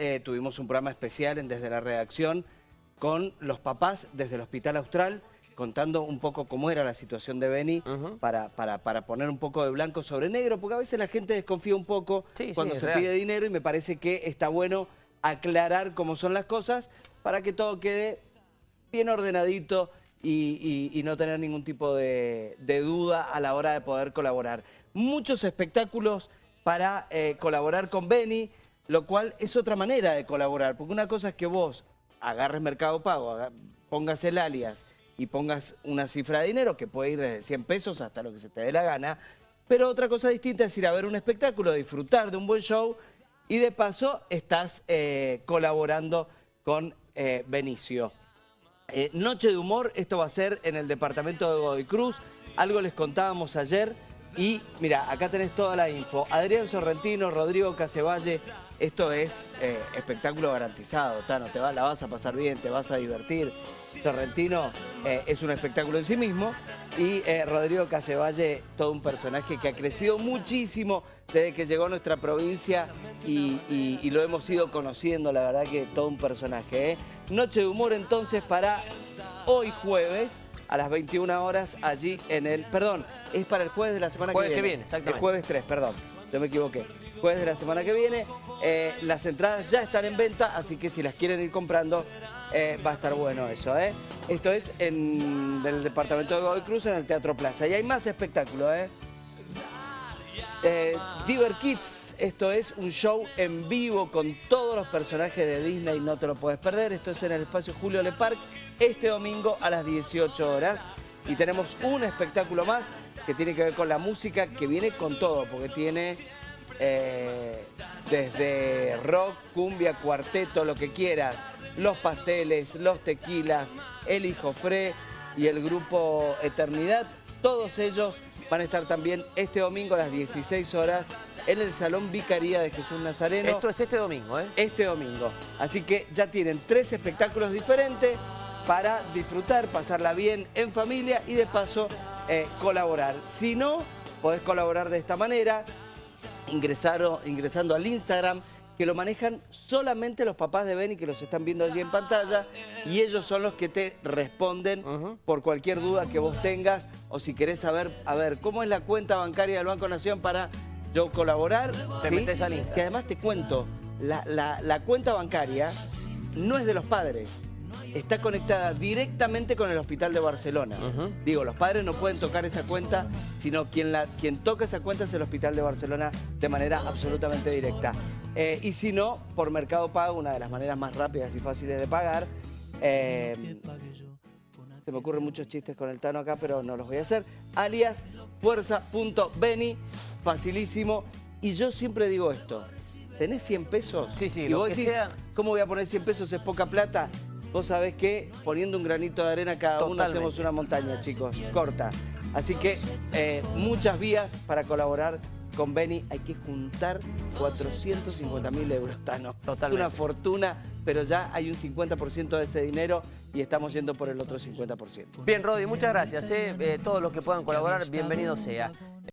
eh, tuvimos un programa especial en Desde la Redacción con los papás desde el Hospital Austral, contando un poco cómo era la situación de Beni para, para, para, poner un poco de blanco sobre negro, porque a veces la gente desconfía un poco cuando se pide dinero y me parece que está bueno aclarar cómo son las cosas para que todo quede bien ordenadito y, no tener ningún tipo de, duda a la hora de poder colaborar. Muchos espectáculos para eh, colaborar con Beni, lo cual es otra manera de colaborar, porque una cosa es que vos agarres Mercado Pago, pongas el alias y pongas una cifra de dinero que puede ir desde 100 pesos hasta lo que se te dé la gana, pero otra cosa distinta es ir a ver un espectáculo, disfrutar de un buen show y de paso estás eh, colaborando con eh, Benicio. Eh, noche de humor, esto va a ser en el departamento de Godoy Cruz. Algo les contábamos ayer y mira, acá tenés toda la info. Adrián Sorrentino, Rodrigo Casevalle, esto es eh, espectáculo garantizado, Tano, te va, la vas a pasar bien, te vas a divertir. Sorrentino eh, es un espectáculo en sí mismo y Rodrigo Casevalle, todo un personaje que ha crecido muchísimo desde que llegó a nuestra provincia y, lo hemos ido conociendo, la verdad que todo un personaje. Noche de humor entonces para hoy jueves a las 21 horas allí en el... Perdón, es para el jueves de la semana que viene. que viene, exactamente. El jueves 3, perdón, yo me equivoqué. Jueves de la semana que viene. Eh, las entradas ya están en venta, así que si las quieren ir comprando, eh, va a estar bueno eso. ¿eh? Esto es en el departamento de Godoy Cruz, en el Teatro Plaza. Y hay más espectáculos, ¿eh? Eh, Diver Kids, esto es un show en vivo con todos los personajes de Disney, no te lo puedes perder. Esto es en el espacio Julio Le Parc, este domingo a las 18 horas. Y tenemos un espectáculo más que tiene que ver con la música, que viene con todo, porque tiene eh, desde rock, cumbia, cuarteto, lo que quieras, los pasteles, los tequilas, el hijo Fre y el grupo Eternidad, todos ellos van a estar también este domingo a las 16 horas en el Salón Vicaría de Jesús Nazareno. Esto es este domingo, ¿eh? Este domingo. Así que ya tienen tres espectáculos diferentes para disfrutar, pasarla bien en familia y de paso eh, colaborar. Si no, podés colaborar de esta manera, ingresando al Instagram que lo manejan solamente los papás de Beni que los están viendo allí en pantalla y ellos son los que te responden por cualquier duda que vos tengas o si querés saber, a ver, ¿cómo es la cuenta bancaria del Banco Nación para yo colaborar? Te metes al Que además te cuento, la, la cuenta bancaria no es de los padres está conectada directamente con el Hospital de Barcelona. Digo, los padres no pueden tocar esa cuenta, sino quien, la, quien toca esa cuenta es el Hospital de Barcelona de manera absolutamente directa. Eh, y si no, por Mercado Pago, una de las maneras más rápidas y fáciles de pagar. Eh, se me ocurren muchos chistes con el Tano acá, pero no los voy a hacer. Alias fuerza.beni, facilísimo. Y yo siempre digo esto, ¿tenés 100 pesos? Sí, sí, y lo vos que decís, sea... ¿cómo voy a poner 100 pesos? Es poca plata vos sabés que poniendo un granito de arena cada uno hacemos una montaña, chicos, corta. Así que eh, muchas vías para colaborar con Beni. Hay que juntar 450 mil euros, Tano. Totalmente. Es una fortuna, pero ya hay un 50% de ese dinero y estamos yendo por el otro 50%. Bien, Rodi, muchas gracias. Eh. Eh, todos los que puedan colaborar, bienvenido sea.